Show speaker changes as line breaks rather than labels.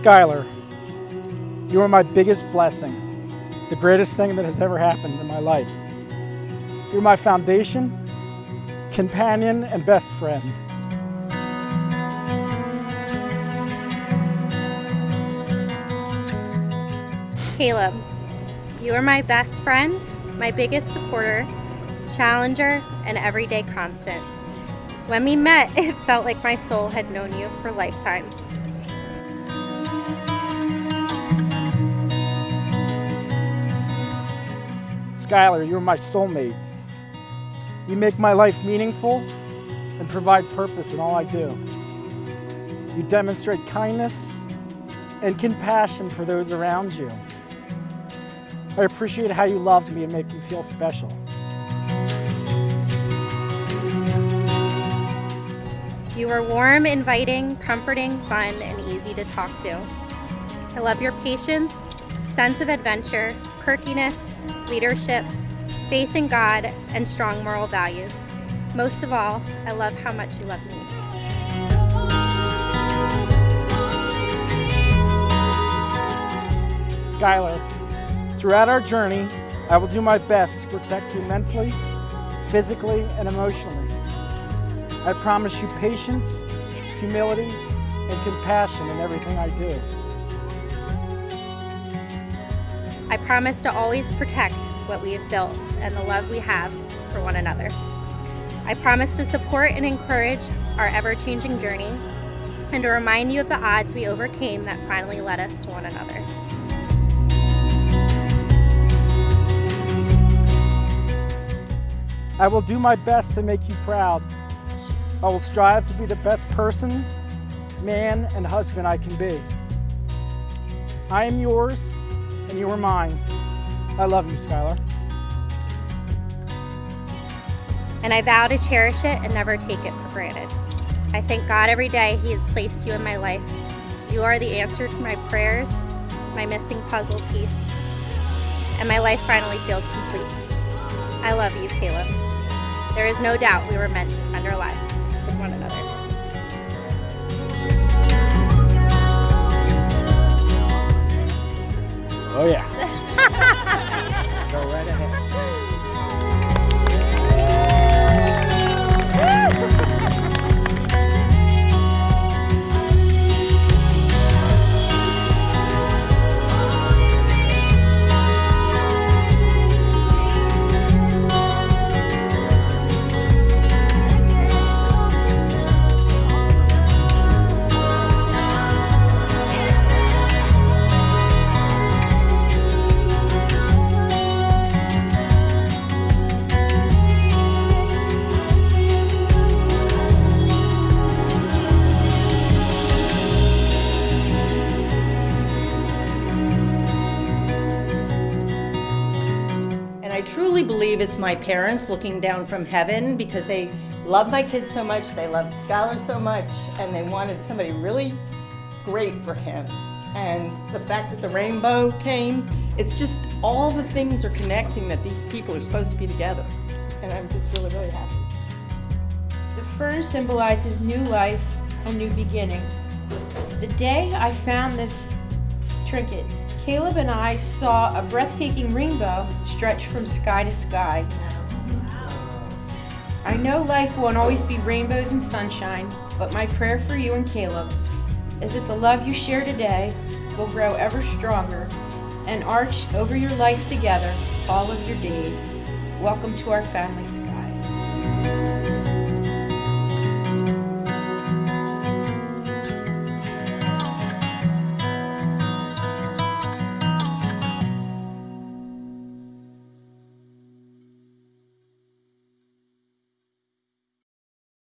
Skylar, you are my biggest blessing, the greatest thing that has ever happened in my life. You're my foundation, companion, and best friend.
Caleb, you are my best friend, my biggest supporter, challenger, and everyday constant. When we met, it felt like my soul had known you for lifetimes.
Skylar, you're my soulmate. You make my life meaningful and provide purpose in all I do. You demonstrate kindness and compassion for those around you. I appreciate how you love me and make me feel special.
You are warm, inviting, comforting, fun, and easy to talk to. I love your patience, sense of adventure, quirkiness, leadership, faith in God, and strong moral values. Most of all, I love how much you love me.
Skylar, throughout our journey, I will do my best to protect you mentally, physically, and emotionally. I promise you patience, humility, and compassion in everything I do.
I promise to always protect what we have built and the love we have for one another. I promise to support and encourage our ever-changing journey and to remind you of the odds we overcame that finally led us to one another.
I will do my best to make you proud. I will strive to be the best person, man, and husband I can be. I am yours, and you were mine. I love you, Skylar.
And I vow to cherish it and never take it for granted. I thank God every day He has placed you in my life. You are the answer to my prayers, my missing puzzle piece, and my life finally feels complete. I love you, Caleb. There is no doubt we were meant to spend our lives
I truly believe it's my parents looking down from heaven because they love my kids so much, they love Skylar so much, and they wanted somebody really great for him. And the fact that the rainbow came, it's just all the things are connecting that these people are supposed to be together. And I'm just really, really happy.
The fern symbolizes new life and new beginnings. The day I found this trinket, Caleb and I saw a breathtaking rainbow stretch from sky to sky. I know life won't always be rainbows and sunshine, but my prayer for you and Caleb is that the love you share today will grow ever stronger and arch over your life together all of your days. Welcome to our family sky.